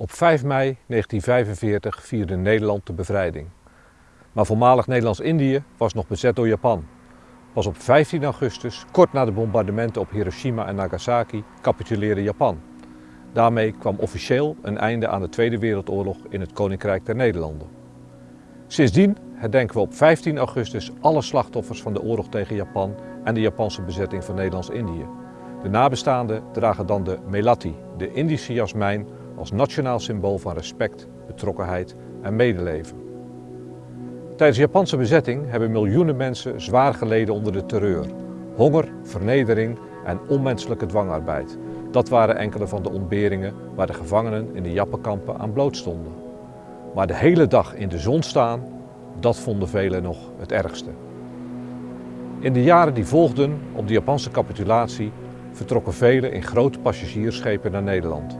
Op 5 mei 1945 vierde Nederland de bevrijding. Maar voormalig Nederlands-Indië was nog bezet door Japan. Pas op 15 augustus, kort na de bombardementen op Hiroshima en Nagasaki, capituleerde Japan. Daarmee kwam officieel een einde aan de Tweede Wereldoorlog in het Koninkrijk der Nederlanden. Sindsdien herdenken we op 15 augustus alle slachtoffers van de oorlog tegen Japan en de Japanse bezetting van Nederlands-Indië. De nabestaanden dragen dan de melati, de Indische jasmijn, als nationaal symbool van respect, betrokkenheid en medeleven. Tijdens de Japanse bezetting hebben miljoenen mensen zwaar geleden onder de terreur. Honger, vernedering en onmenselijke dwangarbeid. Dat waren enkele van de ontberingen waar de gevangenen in de Jappenkampen aan bloot stonden. Maar de hele dag in de zon staan, dat vonden velen nog het ergste. In de jaren die volgden op de Japanse capitulatie vertrokken velen in grote passagiersschepen naar Nederland.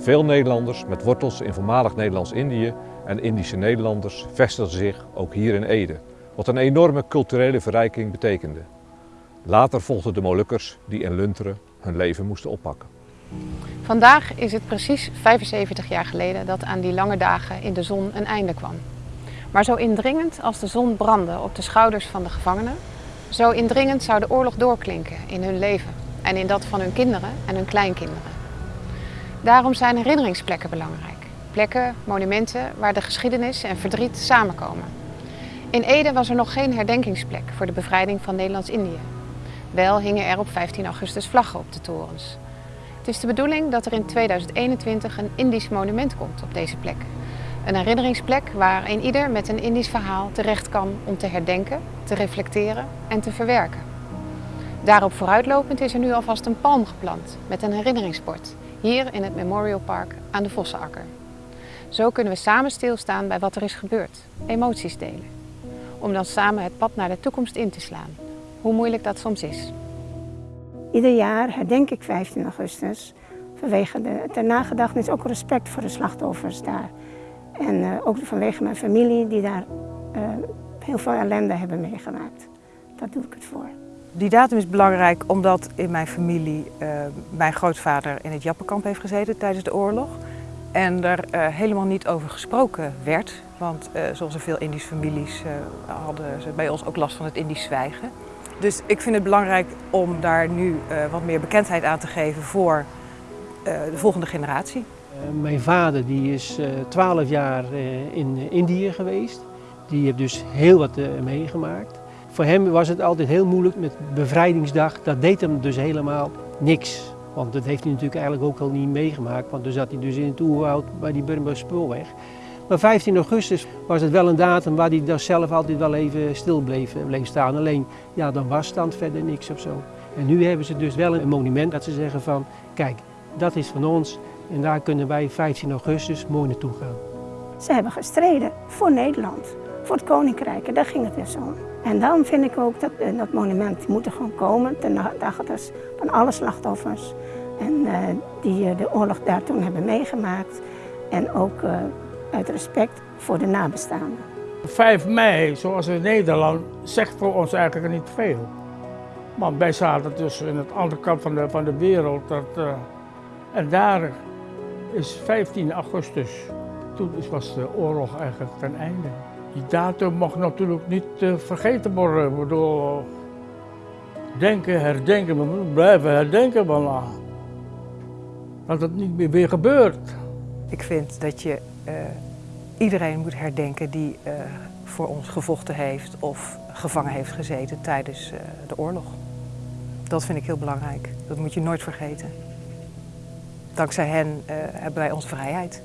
Veel Nederlanders met wortels in voormalig Nederlands-Indië en Indische Nederlanders vestigden zich ook hier in Ede, wat een enorme culturele verrijking betekende. Later volgden de Molukkers die in Lunteren hun leven moesten oppakken. Vandaag is het precies 75 jaar geleden dat aan die lange dagen in de zon een einde kwam. Maar zo indringend als de zon brandde op de schouders van de gevangenen, zo indringend zou de oorlog doorklinken in hun leven en in dat van hun kinderen en hun kleinkinderen. Daarom zijn herinneringsplekken belangrijk. Plekken, monumenten waar de geschiedenis en verdriet samenkomen. In Ede was er nog geen herdenkingsplek voor de bevrijding van Nederlands-Indië. Wel hingen er op 15 augustus vlaggen op de torens. Het is de bedoeling dat er in 2021 een Indisch monument komt op deze plek. Een herinneringsplek waar een ieder met een Indisch verhaal terecht kan om te herdenken, te reflecteren en te verwerken. Daarop vooruitlopend is er nu alvast een palm geplant met een herinneringsbord, hier in het Memorial Park aan de Vossenakker. Zo kunnen we samen stilstaan bij wat er is gebeurd, emoties delen. Om dan samen het pad naar de toekomst in te slaan, hoe moeilijk dat soms is. Ieder jaar herdenk ik 15 augustus vanwege de, ter nagedachtenis ook respect voor de slachtoffers daar. En uh, ook vanwege mijn familie die daar uh, heel veel ellende hebben meegemaakt. Daar doe ik het voor. Die datum is belangrijk omdat in mijn familie uh, mijn grootvader in het Jappenkamp heeft gezeten tijdens de oorlog. En er helemaal niet over gesproken werd. Want zoals er veel Indische families hadden ze bij ons ook last van het Indisch zwijgen. Dus ik vind het belangrijk om daar nu wat meer bekendheid aan te geven voor de volgende generatie. Mijn vader die is twaalf jaar in Indië geweest. Die heeft dus heel wat meegemaakt. Voor hem was het altijd heel moeilijk met bevrijdingsdag. Dat deed hem dus helemaal niks. Want dat heeft hij natuurlijk eigenlijk ook al niet meegemaakt. Want toen zat hij dus in het oerwoud bij die Burmese spoorweg. Maar 15 augustus was het wel een datum waar hij dan zelf altijd wel even stil bleef, bleef staan. Alleen, ja, dan was stand verder niks of zo. En nu hebben ze dus wel een monument dat ze zeggen van, kijk, dat is van ons. En daar kunnen wij 15 augustus mooi naartoe gaan. Ze hebben gestreden voor Nederland, voor het Koninkrijk. En daar ging het dus om. En dan vind ik ook dat uh, dat monument moet er gewoon komen ten nagedachtenis van alle slachtoffers. En uh, die uh, de oorlog daar toen hebben meegemaakt. En ook uit respect voor de nabestaanden. 5 mei, zoals in Nederland, zegt voor ons eigenlijk niet veel. Maar wij zaten dus in het andere kant van de, van de wereld. Dat, en daar is 15 augustus, toen was de oorlog eigenlijk ten einde. Die datum mag natuurlijk niet uh, vergeten worden. Ik bedoel, denken, herdenken, we moeten blijven herdenken voilà. Dat het niet meer weer gebeurt. Ik vind dat je uh, iedereen moet herdenken die uh, voor ons gevochten heeft of gevangen heeft gezeten tijdens de oorlog. Dat vind ik heel belangrijk. Dat moet je nooit vergeten. Dankzij hen hebben wij onze vrijheid.